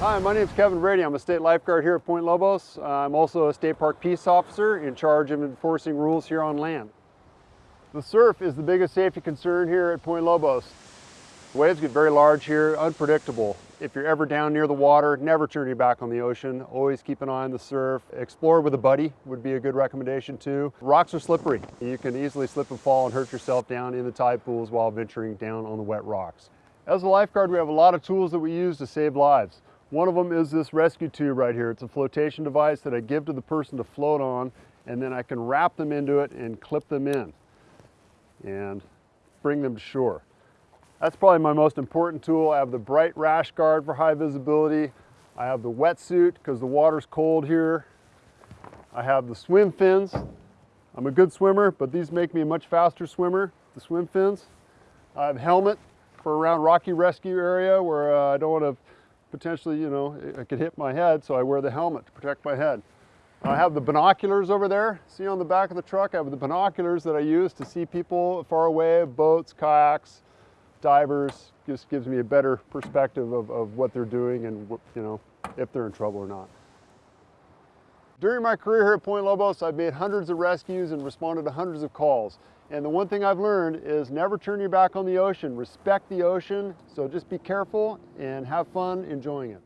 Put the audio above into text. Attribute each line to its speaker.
Speaker 1: Hi, my name is Kevin Brady. I'm a state lifeguard here at Point Lobos. I'm also a state park peace officer in charge of enforcing rules here on land. The surf is the biggest safety concern here at Point Lobos. The waves get very large here, unpredictable. If you're ever down near the water, never turn your back on the ocean. Always keep an eye on the surf. Explore with a buddy would be a good recommendation too. Rocks are slippery. You can easily slip and fall and hurt yourself down in the tide pools while venturing down on the wet rocks. As a lifeguard, we have a lot of tools that we use to save lives. One of them is this rescue tube right here. It's a flotation device that I give to the person to float on and then I can wrap them into it and clip them in and bring them to shore. That's probably my most important tool. I have the bright rash guard for high visibility. I have the wetsuit because the water's cold here. I have the swim fins. I'm a good swimmer, but these make me a much faster swimmer, the swim fins. I have helmet for around rocky rescue area where uh, I don't want to potentially, you know, I could hit my head, so I wear the helmet to protect my head. I have the binoculars over there. See on the back of the truck, I have the binoculars that I use to see people far away, boats, kayaks, divers. Just gives me a better perspective of, of what they're doing and, you know, if they're in trouble or not. During my career here at Point Lobos, I've made hundreds of rescues and responded to hundreds of calls. And the one thing I've learned is never turn your back on the ocean. Respect the ocean, so just be careful and have fun enjoying it.